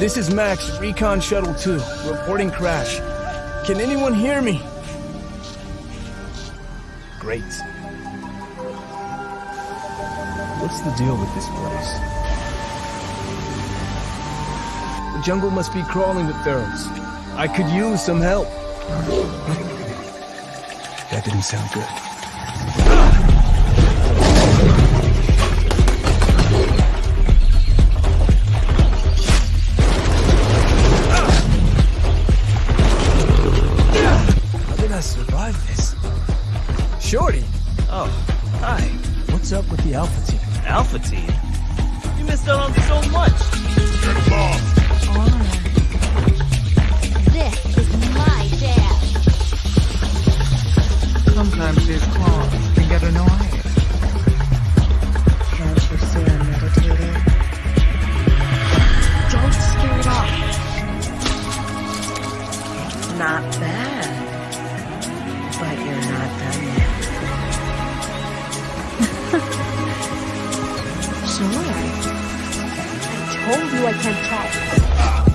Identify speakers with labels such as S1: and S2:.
S1: This is Max, Recon Shuttle 2, reporting crash. Can anyone hear me? Great. What's the deal with this place? The jungle must be crawling with pharaohs. I could use some help. That didn't sound good. Shorty!
S2: Oh, hi.
S1: What's up with the Alpha team?
S2: Alpha Team. You missed out on so much.
S3: This told you I can't talk.